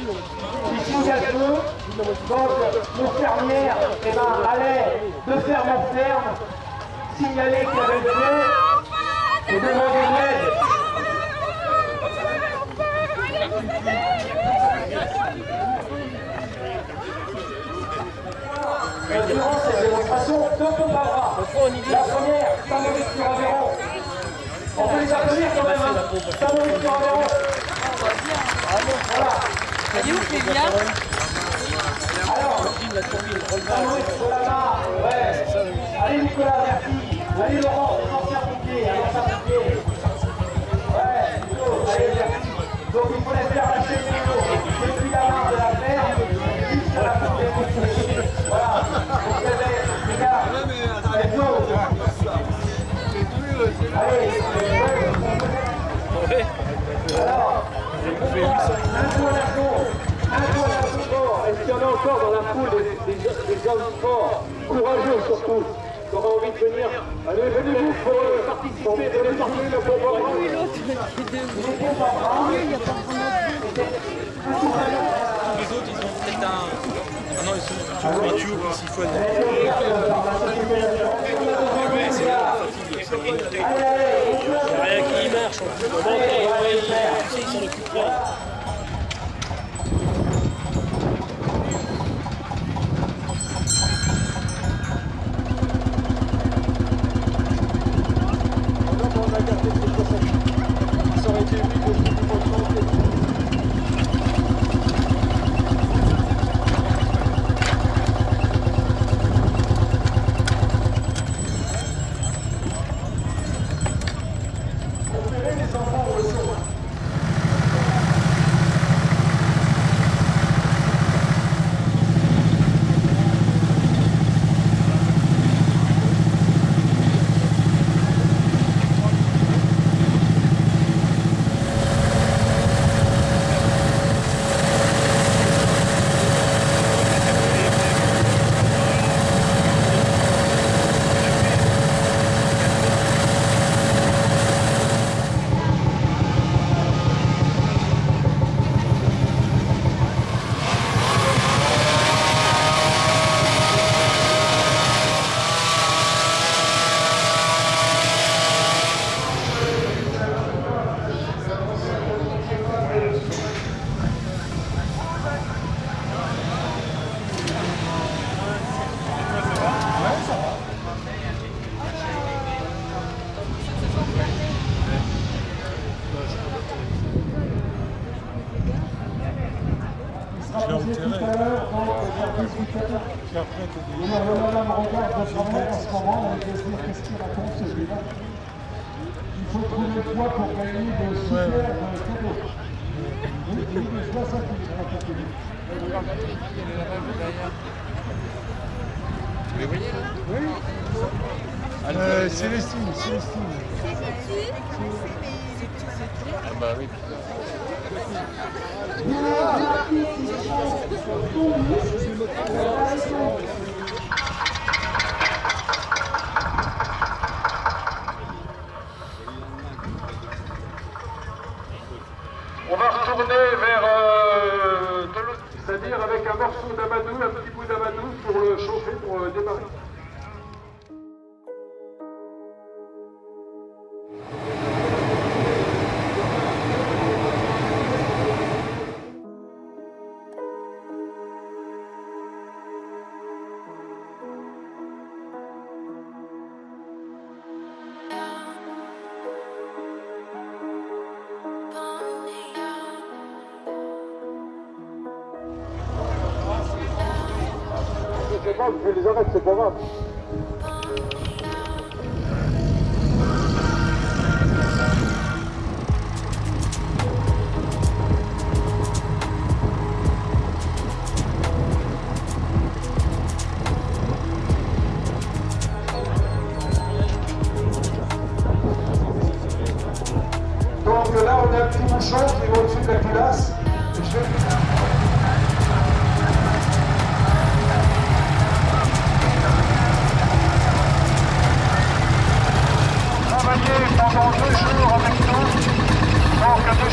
Ici, à deux. Donc, les fermières eh ben, allaient de ferme en ferme signaler qu'il y avait le feu et demander de l'aide. Durant cette démonstration, deux pompes bras. La première, Saint-Maurice sur Aveyron. On peut les applaudir quand même, hein. Saint-Maurice sur Aveyron. Voilà. Elle est où, Clélia Alors, la. Allez, Nicolas, merci. Allez, Laurent, un ancien. Ouais, allez, merci. Donc, il faut les faire lâcher le vélo depuis la main de la ferme jusqu'à la porte des Voilà. Donc, les gars, let's go. Allez, ouais. Alors, j'ai coupé 800 encore dans la foule des, des, des hommes forts, courageux surtout, qui auraient envie de venir. Allez, venez-vous pour euh, participer, venez le bon bras. Oui, l'autre, il n'y a pas Les autres, ils ont peut-être un. Ah non, ils sont sur YouTube, ils siphonnent. Ouais, c'est la fatigue, c'est rien qui marche ils s'en occupent pas. Je l'ai enterré. Puis après, t'as des... Madame regarde votre travail en ce moment, elle va se dire qu'est-ce qu'il raconte celui-là. Il faut trouver le poids pour gagner de super cadeaux. Oui, oui, mais je vois ça qui me raconte lui. Vous les voyez là Oui. Euh, Célestine, Célestine. Ah bah oui. On je les arrête, c'est pas grave.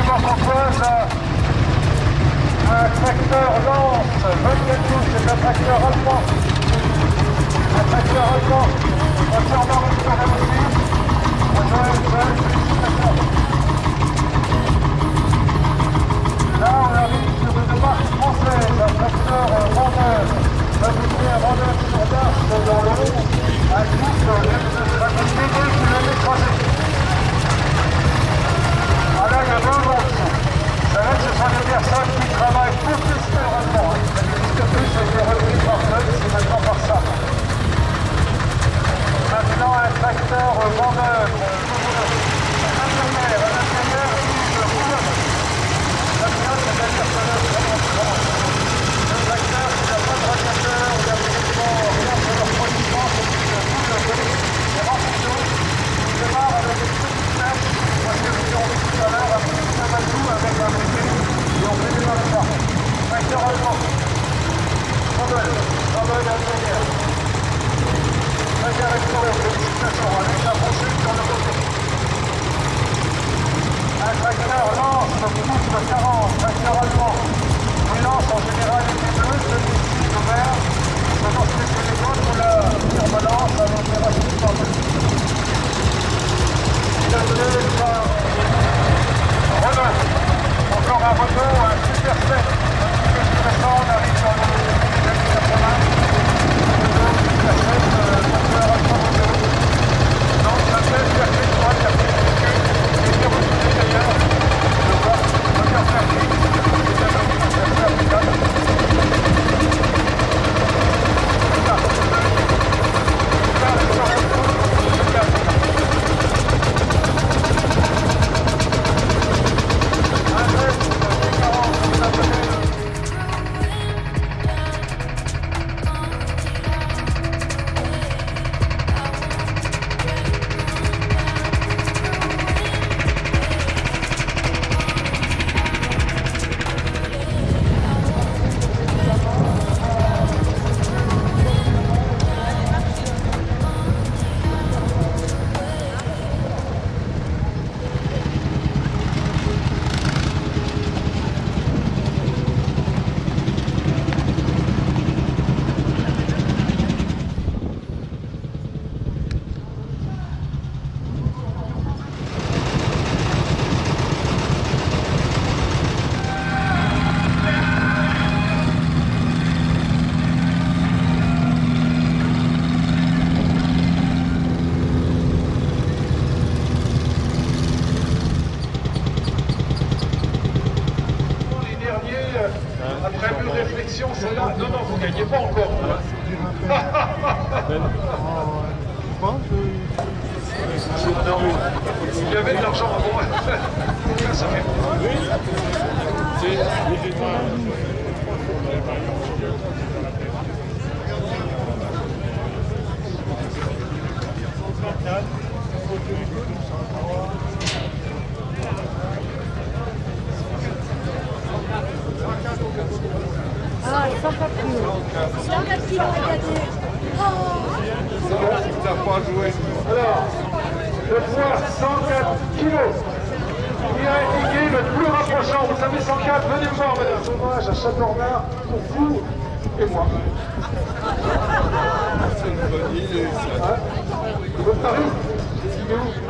De Marc-Antoine, un tracteur lance, 24 pouces, c'est un tracteur allemand. Un tracteur allemand. entièrement récupéré aussi. Là, on arrive sur une marque française, un tracteur vendeur, fabriqué à vendeur sur dans l'eau, un couple fabriqué 2 km croisés. Ah là, il y a deux montres. Ça là, ce sont des personnes qui travaillent professionnellement. Ça n'existe plus, ça a été repris par Fred, c'est maintenant par ça. Maintenant, un tracteur vendeur, un intérimaire, un intérimaire, une rouleur. La pilote, c'est un personnage vraiment grand. Le tracteur, il n'a pas de radiateur, il n'a absolument rien sur leur refroidissement, c'est une roule c'est rempli d'eau. Il démarre avec une petite tête, parce que nous l'avons vu tout à l'heure, un petit tabatou avec un bébé, et on fait démarrer ça. Tracteur allemand. Nobel, Nobel ingénieur. Très bien restauré, félicitations, avec la brochure sur le côté. Un tracteur lance, coupe 40, gagnez pas encore. vous, hein. Il y avait de l'argent avant. Ça fait. Ah, 104 kilos. 104 kilos, regardez. Alors, le poids 104 kilos. Il a le plus rapprochant. Vous savez, 104, venez voir, madame. Hommage à Châteaurien pour vous et moi. Hein Votre mari Il est où